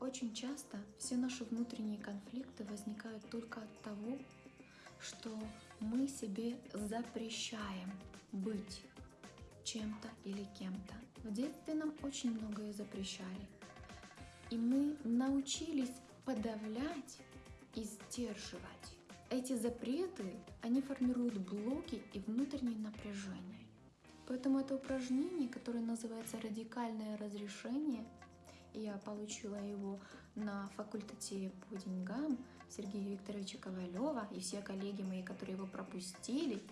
Очень часто все наши внутренние конфликты возникают только от того, что мы себе запрещаем быть чем-то или кем-то. В детстве нам очень многое запрещали. И мы научились подавлять и сдерживать. Эти запреты, они формируют блоки и внутреннее напряжение. Поэтому это упражнение, которое называется «Радикальное разрешение», я получила его на факультете по деньгам Сергея Викторовича Ковалева и все коллеги мои, которые его пропустили,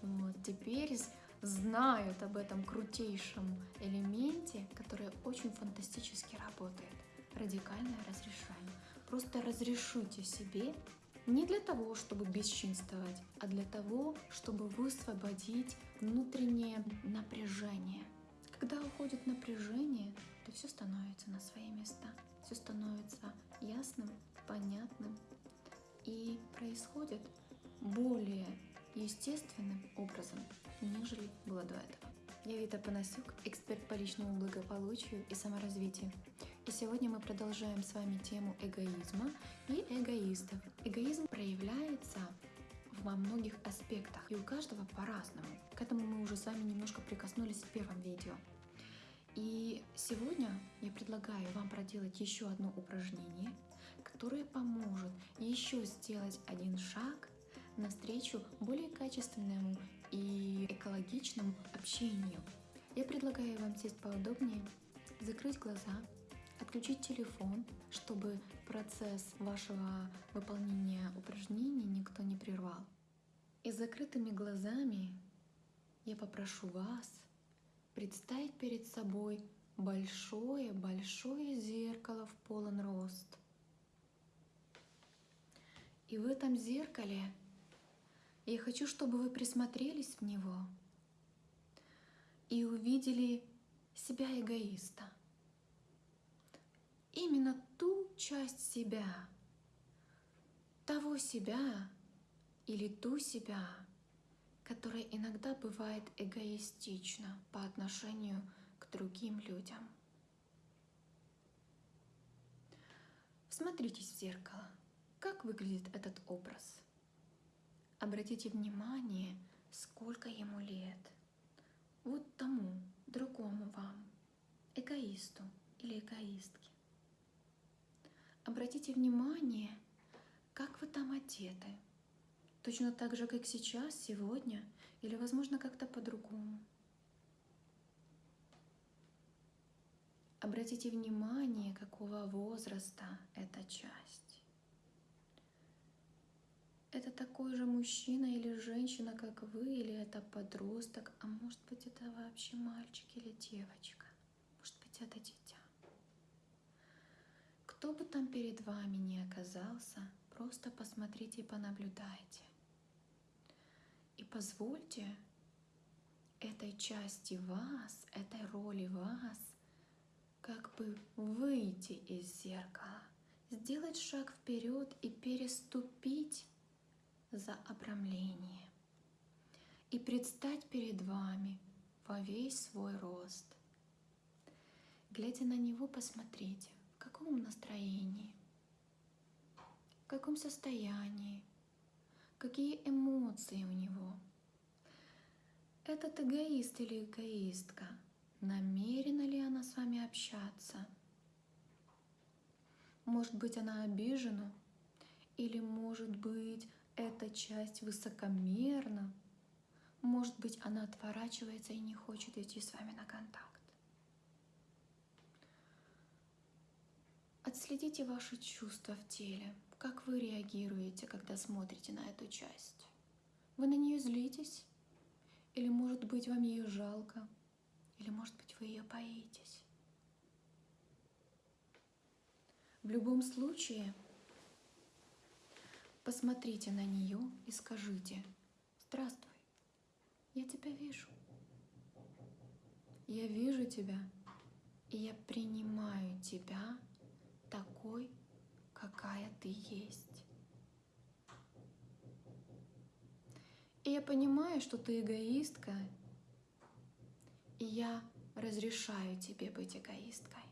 вот, теперь знают об этом крутейшем элементе, который очень фантастически работает. Радикальное разрешение. Просто разрешите себе не для того, чтобы бесчинствовать, а для того, чтобы высвободить внутреннее напряжение. Когда уходит напряжение, то все становится на свои места, все становится ясным, понятным и происходит более естественным образом, нежели было до этого. Я Вита Панасюк, эксперт по личному благополучию и саморазвитию. И сегодня мы продолжаем с вами тему эгоизма и эгоистов. Эгоизм проявляется во многих аспектах, и у каждого по-разному. К этому мы уже с вами немножко прикоснулись в первом видео. И сегодня я предлагаю вам проделать еще одно упражнение, которое поможет еще сделать один шаг навстречу более качественному и экологичному общению. Я предлагаю вам сесть поудобнее, закрыть глаза, отключить телефон, чтобы процесс вашего выполнения упражнений никто не прервал. И с закрытыми глазами я попрошу вас представить перед собой большое-большое зеркало в полон рост. И в этом зеркале я хочу, чтобы вы присмотрелись в него и увидели себя эгоиста. Именно ту часть себя, того себя или ту себя, которая иногда бывает эгоистична по отношению к другим людям. Всмотритесь в зеркало. Как выглядит этот образ? Обратите внимание, сколько ему лет. Вот тому, другому вам, эгоисту или эгоистке. Обратите внимание, как вы там одеты – Точно так же, как сейчас, сегодня, или, возможно, как-то по-другому. Обратите внимание, какого возраста эта часть. Это такой же мужчина или женщина, как вы, или это подросток, а может быть это вообще мальчик или девочка, может быть это дитя. Кто бы там перед вами ни оказался, просто посмотрите и понаблюдайте. И позвольте этой части вас, этой роли вас, как бы выйти из зеркала, сделать шаг вперед и переступить за обрамление и предстать перед вами во весь свой рост. Глядя на него, посмотрите, каком настроении, в каком состоянии, какие эмоции у него. Этот эгоист или эгоистка, намерена ли она с вами общаться? Может быть, она обижена? Или, может быть, эта часть высокомерна? Может быть, она отворачивается и не хочет идти с вами на контакт? Отследите ваши чувства в теле – как вы реагируете, когда смотрите на эту часть? Вы на нее злитесь? Или, может быть, вам ее жалко? Или, может быть, вы ее боитесь? В любом случае, посмотрите на нее и скажите, «Здравствуй, я тебя вижу. Я вижу тебя, и я принимаю тебя такой, какая ты есть. И я понимаю, что ты эгоистка, и я разрешаю тебе быть эгоисткой.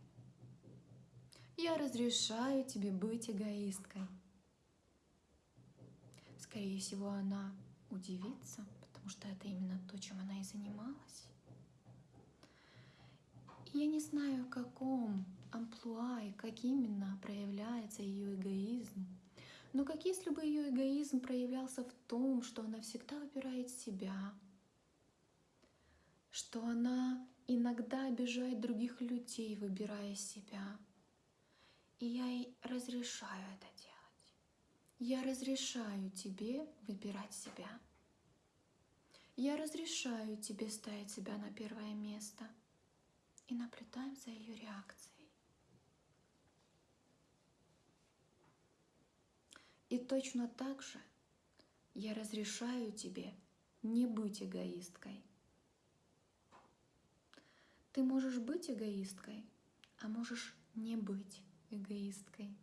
Я разрешаю тебе быть эгоисткой. Скорее всего, она удивится, потому что это именно то, чем она и занималась. Я не знаю, в каком амплуа и как именно проявляется ее эгоизм, но как если бы ее эгоизм проявлялся в том, что она всегда выбирает себя, что она иногда обижает других людей, выбирая себя. И я ей разрешаю это делать. Я разрешаю тебе выбирать себя. Я разрешаю тебе ставить себя на первое место – и наблюдаем за ее реакцией. И точно так же я разрешаю тебе не быть эгоисткой. Ты можешь быть эгоисткой, а можешь не быть эгоисткой.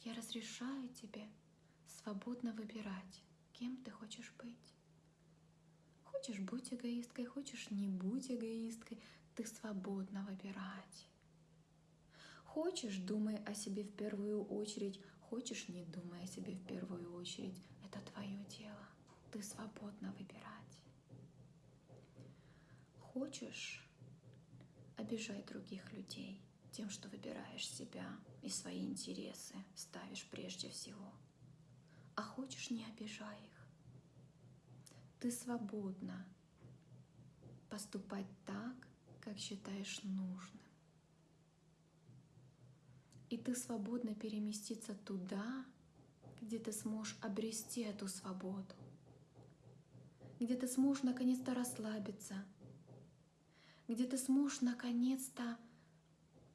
Я разрешаю тебе свободно выбирать, кем ты хочешь быть. Хочешь быть эгоисткой, хочешь не быть эгоисткой, ты свободна выбирать. Хочешь, думай о себе в первую очередь, хочешь, не думай о себе в первую очередь. Это твое дело. Ты свободна выбирать. Хочешь, обижай других людей тем, что выбираешь себя и свои интересы ставишь прежде всего. А хочешь, не обижай их. Ты свободна поступать так, как считаешь нужным. И ты свободно переместиться туда, где ты сможешь обрести эту свободу, где ты сможешь наконец-то расслабиться, где ты сможешь наконец-то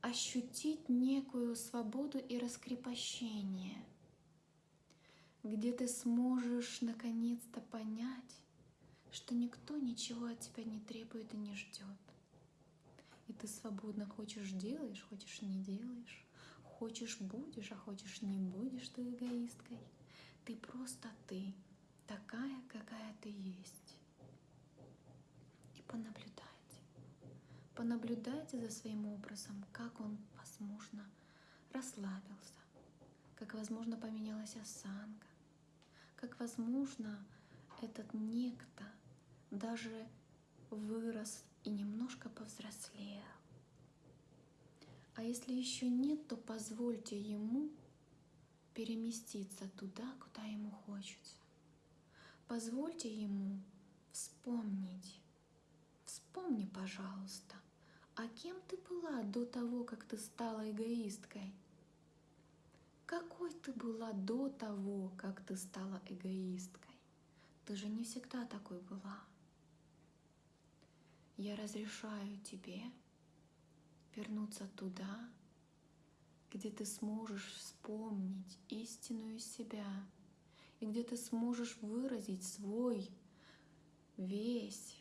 ощутить некую свободу и раскрепощение, где ты сможешь наконец-то понять, что никто ничего от тебя не требует и не ждет. И ты свободно хочешь делаешь, хочешь не делаешь, хочешь будешь, а хочешь не будешь ты эгоисткой. Ты просто ты, такая, какая ты есть. И понаблюдайте. Понаблюдайте за своим образом, как он, возможно, расслабился, как, возможно, поменялась осанка, как, возможно, этот некто даже вырос и немножко повзрослел. А если еще нет, то позвольте ему переместиться туда, куда ему хочется. Позвольте ему вспомнить. Вспомни, пожалуйста, а кем ты была до того, как ты стала эгоисткой? Какой ты была до того, как ты стала эгоисткой? Ты же не всегда такой была. Я разрешаю тебе вернуться туда, где ты сможешь вспомнить истинную себя и где ты сможешь выразить свой весь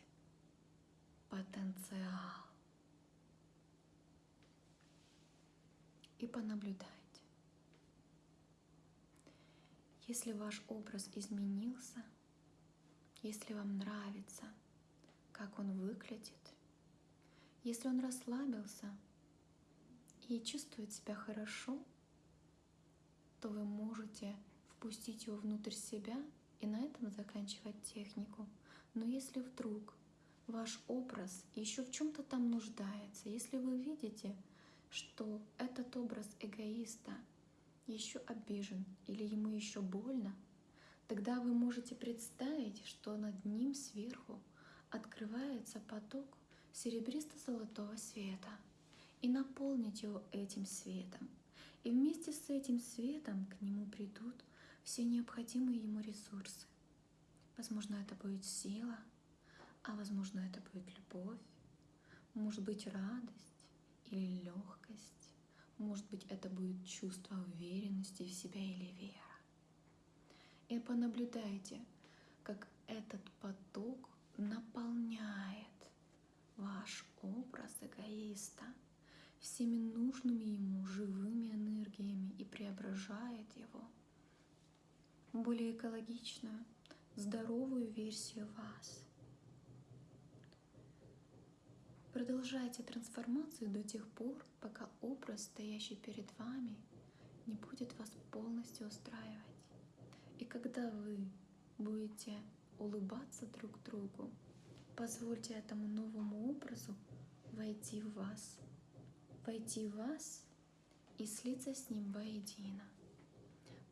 потенциал. И понаблюдайте. Если ваш образ изменился, если вам нравится – как он выглядит. Если он расслабился и чувствует себя хорошо, то вы можете впустить его внутрь себя и на этом заканчивать технику. Но если вдруг ваш образ еще в чем-то там нуждается, если вы видите, что этот образ эгоиста еще обижен или ему еще больно, тогда вы можете представить, что над ним сверху открывается поток серебристо-золотого света и наполнить его этим светом. И вместе с этим светом к нему придут все необходимые ему ресурсы. Возможно, это будет сила, а возможно, это будет любовь, может быть, радость или легкость, может быть, это будет чувство уверенности в себя или вера. И понаблюдайте, как этот поток наполняет ваш образ эгоиста всеми нужными ему живыми энергиями и преображает его в более экологичную, здоровую версию вас. Продолжайте трансформацию до тех пор, пока образ, стоящий перед вами, не будет вас полностью устраивать. И когда вы будете улыбаться друг другу, позвольте этому новому образу войти в вас, войти в вас и слиться с ним воедино.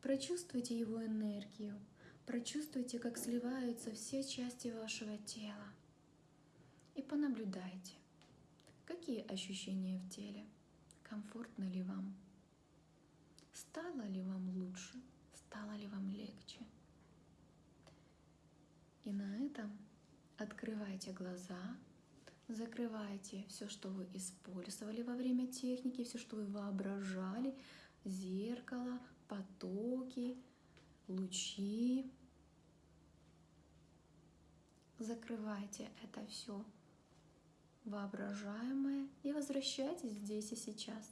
Прочувствуйте его энергию, прочувствуйте, как сливаются все части вашего тела. И понаблюдайте, какие ощущения в теле, комфортно ли вам, стало ли вам лучше, стало ли вам легче. И на этом открывайте глаза, закрывайте все, что вы использовали во время техники, все, что вы воображали, зеркало, потоки, лучи. Закрывайте это все воображаемое и возвращайтесь здесь и сейчас.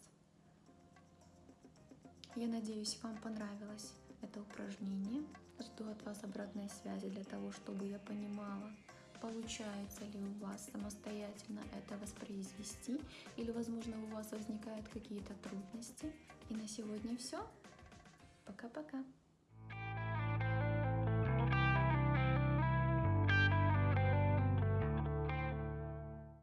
Я надеюсь, вам понравилось это упражнение. Жду от вас обратной связи для того, чтобы я понимала, получается ли у вас самостоятельно это воспроизвести, или, возможно, у вас возникают какие-то трудности. И на сегодня все. Пока-пока.